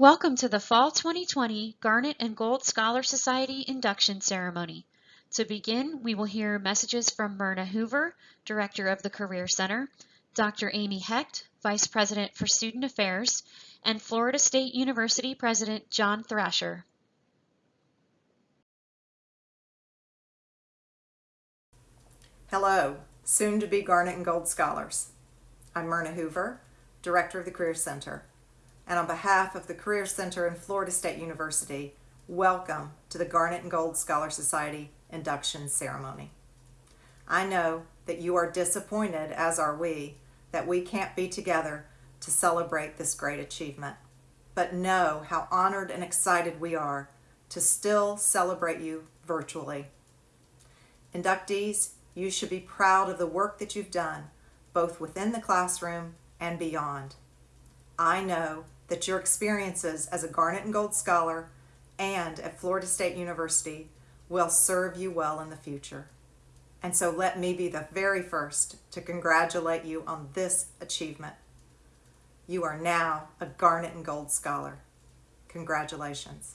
Welcome to the Fall 2020 Garnet and Gold Scholar Society induction ceremony. To begin, we will hear messages from Myrna Hoover, Director of the Career Center, Dr. Amy Hecht, Vice President for Student Affairs, and Florida State University President John Thrasher. Hello, soon to be Garnet and Gold Scholars. I'm Myrna Hoover, Director of the Career Center. And on behalf of the Career Center and Florida State University, welcome to the Garnet and Gold Scholar Society induction ceremony. I know that you are disappointed, as are we, that we can't be together to celebrate this great achievement. But know how honored and excited we are to still celebrate you virtually. Inductees, you should be proud of the work that you've done, both within the classroom and beyond. I know that your experiences as a Garnet and Gold Scholar and at Florida State University will serve you well in the future. And so let me be the very first to congratulate you on this achievement. You are now a Garnet and Gold Scholar. Congratulations.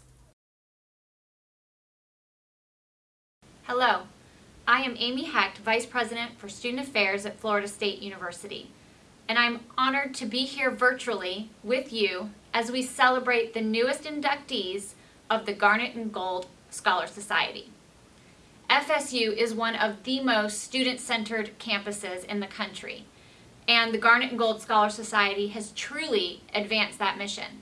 Hello, I am Amy Hecht, Vice President for Student Affairs at Florida State University, and I'm honored to be here virtually with you as we celebrate the newest inductees of the Garnet and Gold Scholar Society. FSU is one of the most student-centered campuses in the country, and the Garnet and Gold Scholar Society has truly advanced that mission.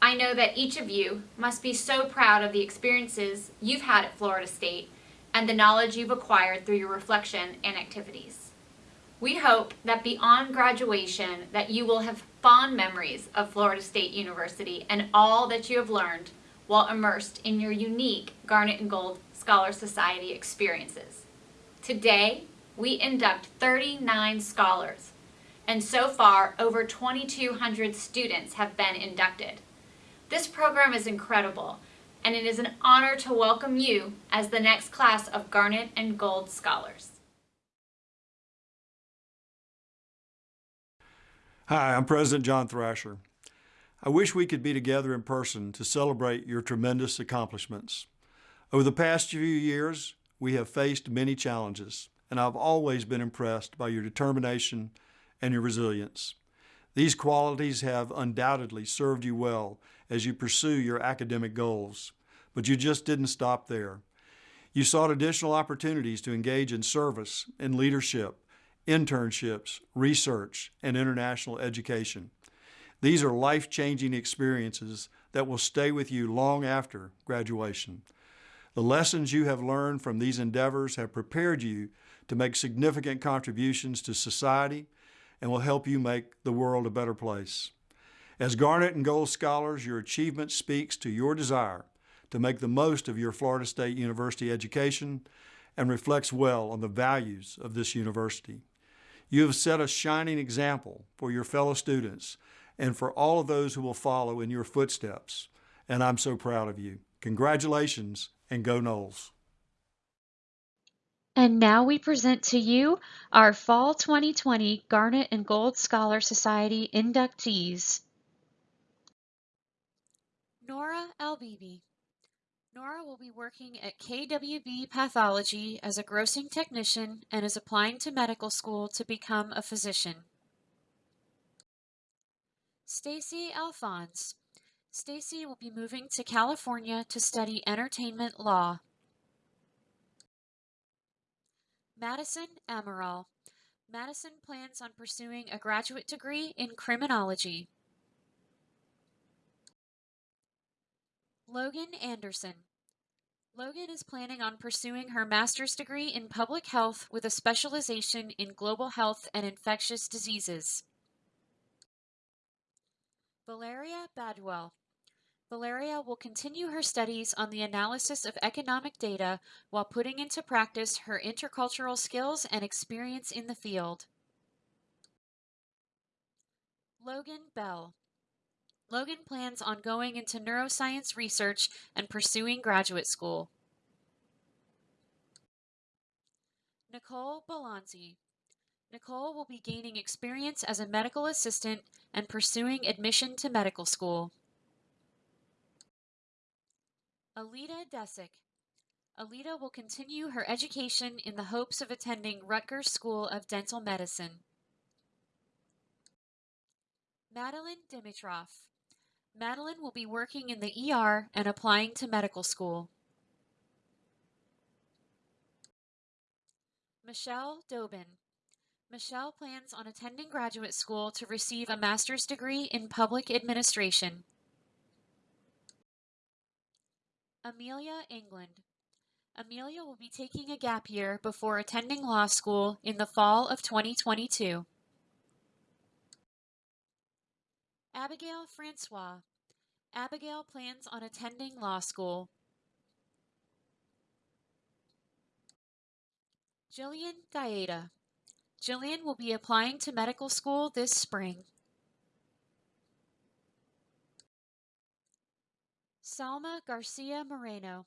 I know that each of you must be so proud of the experiences you've had at Florida State and the knowledge you've acquired through your reflection and activities. We hope that beyond graduation that you will have fond memories of Florida State University and all that you have learned while immersed in your unique Garnet and Gold Scholar Society experiences. Today, we induct 39 scholars, and so far over 2,200 students have been inducted. This program is incredible, and it is an honor to welcome you as the next class of Garnet and Gold Scholars. Hi, I'm President John Thrasher. I wish we could be together in person to celebrate your tremendous accomplishments. Over the past few years, we have faced many challenges, and I've always been impressed by your determination and your resilience. These qualities have undoubtedly served you well as you pursue your academic goals, but you just didn't stop there. You sought additional opportunities to engage in service and leadership, internships, research, and international education. These are life-changing experiences that will stay with you long after graduation. The lessons you have learned from these endeavors have prepared you to make significant contributions to society and will help you make the world a better place. As Garnet and Gold Scholars, your achievement speaks to your desire to make the most of your Florida State University education and reflects well on the values of this university. You have set a shining example for your fellow students and for all of those who will follow in your footsteps, and I'm so proud of you. Congratulations and go Noles. And now we present to you our Fall 2020 Garnet and Gold Scholar Society inductees. Nora Albibi. Nora will be working at KWB Pathology as a grossing technician and is applying to medical school to become a physician. Stacy Alphonse. Stacy will be moving to California to study entertainment law. Madison Amaral. Madison plans on pursuing a graduate degree in criminology. Logan Anderson. Logan is planning on pursuing her master's degree in public health with a specialization in global health and infectious diseases. Valeria Badwell. Valeria will continue her studies on the analysis of economic data while putting into practice her intercultural skills and experience in the field. Logan Bell. Logan plans on going into neuroscience research and pursuing graduate school. Nicole Balanzi. Nicole will be gaining experience as a medical assistant and pursuing admission to medical school. Alita Desick. Alita will continue her education in the hopes of attending Rutgers School of Dental Medicine. Madeline Dimitrov. Madeline will be working in the ER and applying to medical school. Michelle Dobin. Michelle plans on attending graduate school to receive a master's degree in public administration. Amelia England. Amelia will be taking a gap year before attending law school in the fall of 2022. Abigail Francois. Abigail plans on attending law school. Jillian Gaeta. Jillian will be applying to medical school this spring. Salma Garcia Moreno.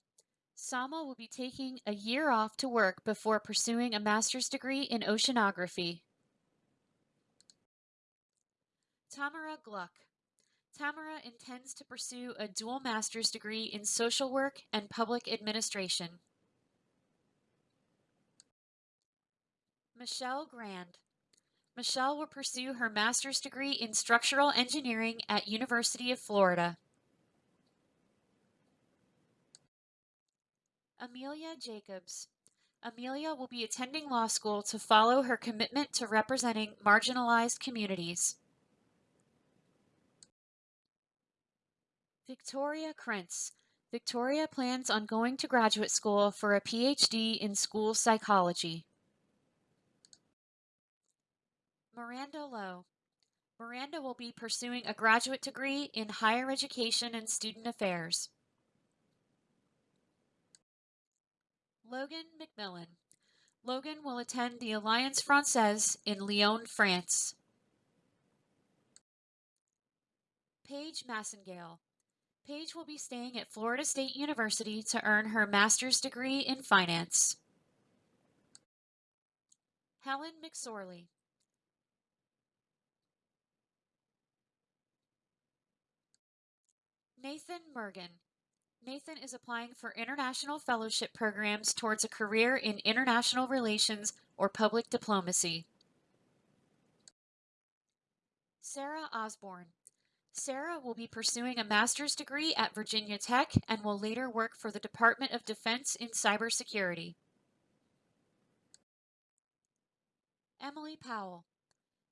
Salma will be taking a year off to work before pursuing a master's degree in oceanography. Tamara Gluck. Tamara intends to pursue a dual master's degree in social work and public administration. Michelle Grand. Michelle will pursue her master's degree in structural engineering at University of Florida. Amelia Jacobs. Amelia will be attending law school to follow her commitment to representing marginalized communities. Victoria Krentz. Victoria plans on going to graduate school for a PhD in school psychology. Miranda Lowe. Miranda will be pursuing a graduate degree in higher education and student affairs. Logan McMillan. Logan will attend the Alliance Francaise in Lyon, France. Paige Massengale. Paige will be staying at Florida State University to earn her master's degree in finance. Helen McSorley. Nathan Mergen. Nathan is applying for international fellowship programs towards a career in international relations or public diplomacy. Sarah Osborne. Sarah will be pursuing a master's degree at Virginia Tech and will later work for the Department of Defense in cybersecurity. Emily Powell.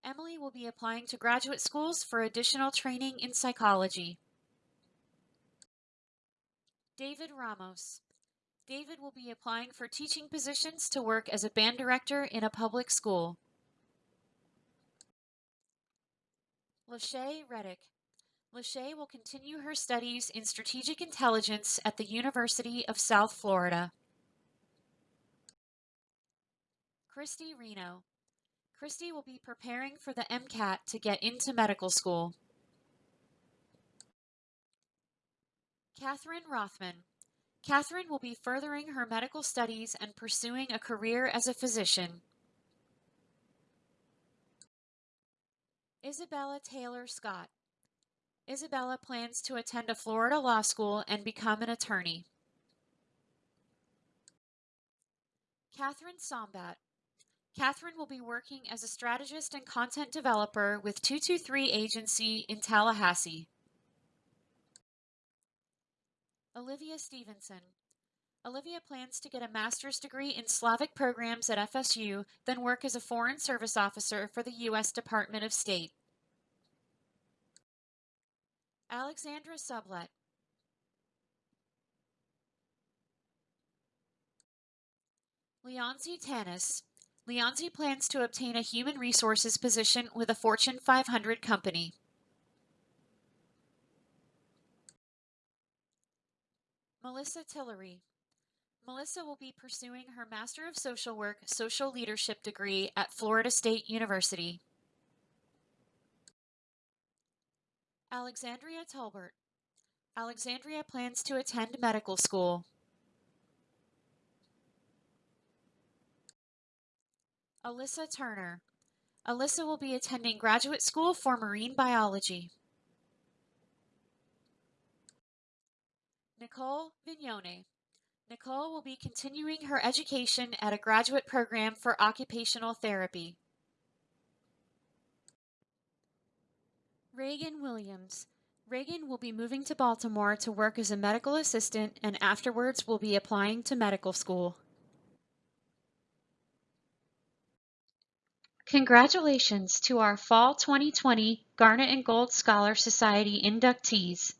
Emily will be applying to graduate schools for additional training in psychology. David Ramos. David will be applying for teaching positions to work as a band director in a public school. Lachey Reddick. Lachey will continue her studies in strategic intelligence at the University of South Florida. Christy Reno. Christy will be preparing for the MCAT to get into medical school. Catherine Rothman. Catherine will be furthering her medical studies and pursuing a career as a physician. Isabella Taylor Scott. Isabella plans to attend a Florida law school and become an attorney. Catherine Sombat. Catherine will be working as a strategist and content developer with 223 Agency in Tallahassee. Olivia Stevenson. Olivia plans to get a master's degree in Slavic programs at FSU, then work as a foreign service officer for the U.S. Department of State. Alexandra Sublet. Leonzi Tanis. Leonzi plans to obtain a human resources position with a Fortune 500 company. Melissa Tillery. Melissa will be pursuing her Master of Social Work Social Leadership degree at Florida State University. Alexandria Talbert. Alexandria plans to attend medical school. Alyssa Turner. Alyssa will be attending graduate school for marine biology. Nicole Vignone. Nicole will be continuing her education at a graduate program for occupational therapy. Reagan Williams. Reagan will be moving to Baltimore to work as a medical assistant and afterwards will be applying to medical school. Congratulations to our Fall 2020 Garnet and Gold Scholar Society inductees.